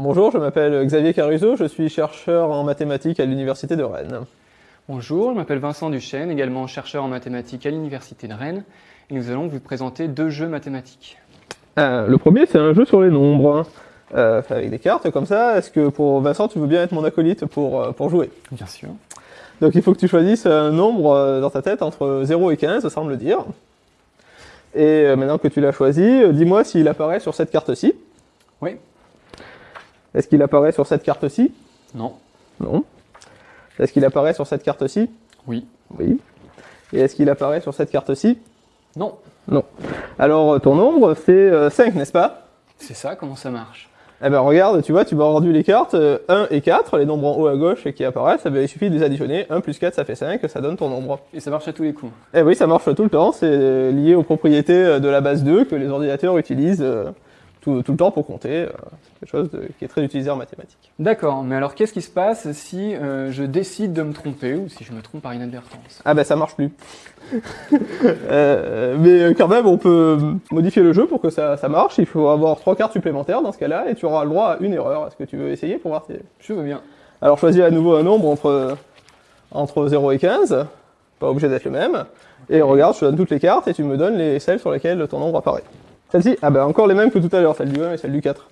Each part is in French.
bonjour, je m'appelle Xavier Caruso, je suis chercheur en mathématiques à l'Université de Rennes. Bonjour, je m'appelle Vincent Duchesne, également chercheur en mathématiques à l'Université de Rennes, et nous allons vous présenter deux jeux mathématiques. Euh, le premier, c'est un jeu sur les nombres, euh, avec des cartes comme ça. Est-ce que pour Vincent, tu veux bien être mon acolyte pour, euh, pour jouer? Bien sûr. Donc il faut que tu choisisses un nombre dans ta tête entre 0 et 15, ça me le dire. Et maintenant que tu l'as choisi, dis-moi s'il apparaît sur cette carte-ci. Oui. Est-ce qu'il apparaît sur cette carte-ci? Non. Non. Est-ce qu'il apparaît sur cette carte-ci? Oui. Oui. Et est-ce qu'il apparaît sur cette carte-ci? Non. Non. Alors euh, ton nombre, c'est 5, n'est-ce pas? C'est ça, comment ça marche? Eh ben regarde, tu vois, tu m'as rendu les cartes euh, 1 et 4, les nombres en haut à gauche qui apparaissent, eh ben, il suffit de les additionner, 1 plus 4 ça fait 5, ça donne ton nombre. Et ça marche à tous les coups. Eh oui, ça marche tout le temps, c'est euh, lié aux propriétés euh, de la base 2 que les ordinateurs utilisent euh, tout, tout le temps pour compter. euh, C'est quelque chose de- qui est très utilisé en mathématiques. D'accord, mais alors qu'est-ce qui se passe si euh, je décide de me tromper ou si je me trompe par inadvertance? Ah ben ça marche plus. Euh, mais quand même, on peut modifier le jeu pour que ça, ça marche. Il faut avoir trois cartes supplémentaires dans ce cas-là, et tu auras le droit à une erreur. Est-ce que tu veux essayer pour voir si... Je veux bien. Alors choisis à nouveau un nombre entre, entre 0 et 15, pas obligé d'être le même, et regarde, je te donne toutes les cartes et tu me donnes les celles sur lesquelles ton nombre apparaît. Celle-ci, ah ben encore les mêmes que tout à l'heure, celle du 1 et celle du 4.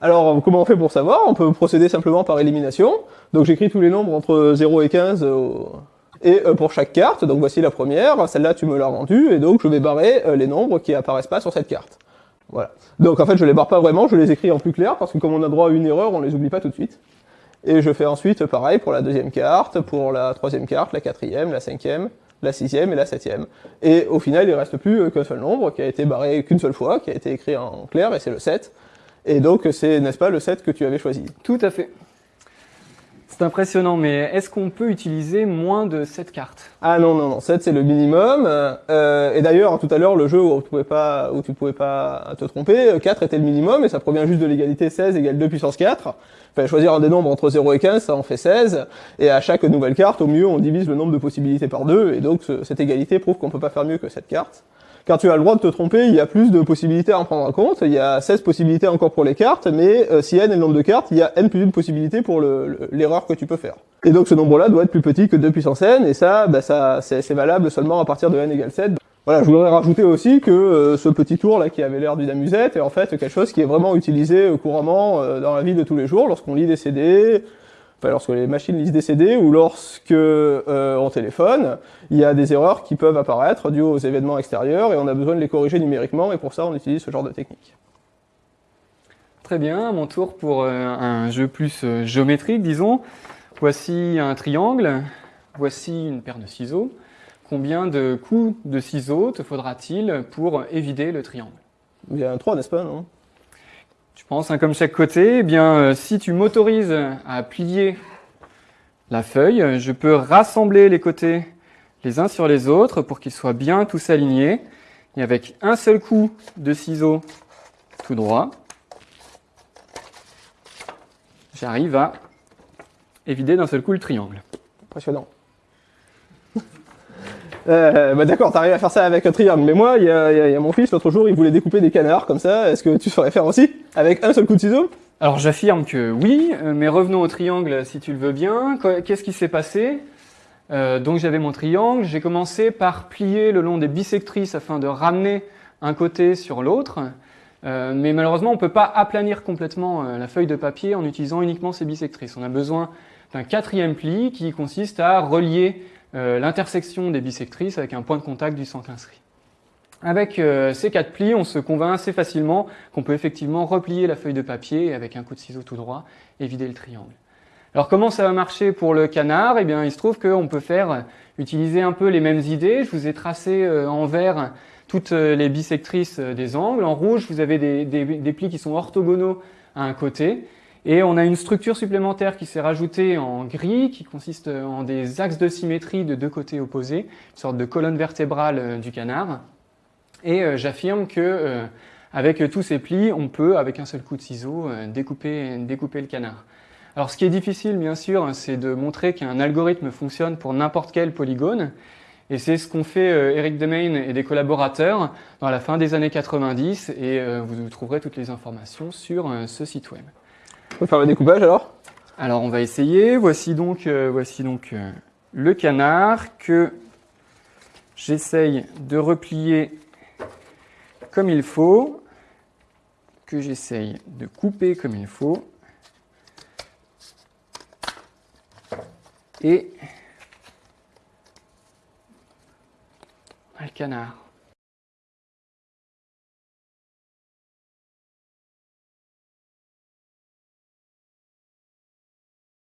Alors comment on fait pour savoir? On peut procéder simplement par élimination. Donc j'écris tous les nombres entre 0 et 15 euh, et euh, pour chaque carte, donc voici la première, celle-là tu me l'as rendue, et donc je vais barrer euh, les nombres qui apparaissent pas sur cette carte. Voilà. Donc en fait je les barre pas vraiment, je les écris en plus clair, parce que comme on a droit à une erreur, on les oublie pas tout de suite. Et je fais ensuite pareil pour la deuxième carte, pour la troisième carte, la quatrième, la cinquième, la sixième et la septième. Et au final, il reste plus euh, qu'un seul nombre qui a été barré qu'une seule fois, qui a été écrit en clair, et c'est le 7. Et donc c'est, n'est-ce pas, le 7 que tu avais choisi Tout à fait. C'est impressionnant, mais est-ce qu'on peut utiliser moins de 7 cartes? Ah non, non, non, 7 c'est le minimum. Euh, et d'ailleurs, tout à l'heure, le jeu où tu pouvais pas, où tu pouvais pas te tromper, 4 était le minimum, et ça provient juste de l'égalité 16 égale 2 puissance 4. Fallait choisir un des nombres entre 0 et 15, ça en fait 16. Et à chaque nouvelle carte, au mieux, on divise le nombre de possibilités par 2, et donc ce- cette égalité prouve qu'on peut pas faire mieux que cette carte. Car tu as le droit de te tromper, il y a plus de possibilités à en prendre en compte, il y a 16 possibilités encore pour les cartes, mais euh, si n est le nombre de cartes, il y a n plus une possibilité pour le- le- l'erreur que tu peux faire. Et donc ce nombre-là doit être plus petit que 2 puissance n, et ça, bah, ça c'est valable seulement à partir de n égale 7. Voilà, je voudrais rajouter aussi que euh, ce petit tour là qui avait l'air d'une amusette est en fait quelque chose qui est vraiment utilisé euh, couramment dans la vie de tous les jours lorsqu'on lit des CD, enfin lorsque les machines lisent des CD ou lorsque euh, on téléphone, il y a des erreurs qui peuvent apparaître dues aux événements extérieurs et on a besoin de les corriger numériquement et pour ça on utilise ce genre de technique. Très bien, à mon tour pour euh, un jeu plus euh, géométrique, disons. Voici un triangle, voici une paire de ciseaux. Combien de coups de ciseaux te faudra-t-il pour évider le triangle? Il y a un 3, n'est-ce pas, non? Tu penses un comme chaque côté Eh bien, euh, si tu m'autorises à plier la feuille, je peux rassembler les côtés les uns sur les autres pour qu'ils soient bien tous alignés. Et avec un seul coup de ciseaux tout droit, j'arrive à évider d'un seul coup le triangle. Impressionnant. Euh, bah d'accord, t'arrives à faire ça avec un triangle, mais moi, il y a, mon fils, l'autre jour, il voulait découper des canards comme ça, est-ce que tu saurais faire aussi Avec un seul coup de ciseau? Alors j'affirme que oui, euh, mais revenons au triangle si tu le veux bien. Qu- Qu'est-ce qui s'est passé? Euh, Donc j'avais mon triangle, j'ai commencé par plier le long des bisectrices afin de ramener un côté sur l'autre. Euh, mais malheureusement, on ne peut pas aplanir complètement la feuille de papier en utilisant uniquement ces bisectrices. On a besoin d'un quatrième pli qui consiste à relier l'intersection des bisectrices avec un point de contact du centre inscrit. Avec euh, ces quatre plis, on se convainc assez facilement qu'on peut effectivement replier la feuille de papier avec un coup de ciseau tout droit et vider le triangle. Alors comment ça va marcher pour le canard? Eh bien, il se trouve qu'on peut faire utiliser un peu les mêmes idées. Je vous ai tracé euh, en vert toutes euh, les bisectrices euh, des angles. En rouge, vous avez des plis qui sont orthogonaux à un côté. Et on a une structure supplémentaire qui s'est rajoutée en gris, qui consiste en des axes de symétrie de deux côtés opposés, une sorte de colonne vertébrale euh, du canard. Et euh, j'affirme que euh, avec tous ces plis, on peut, avec un seul coup de ciseau, découper, découper le canard. Alors ce qui est difficile, bien sûr, c'est de montrer qu'un algorithme fonctionne pour n'importe quel polygone. Et c'est ce qu'ont fait Eric Demain et des collaborateurs dans la fin des années 90 et vous trouverez toutes les informations sur ce site web. On peut faire le découpage alors? Alors on va essayer. Voici donc, voici donc le canard que j'essaye de replier comme il faut, que j'essaye de couper comme il faut. Et le canard.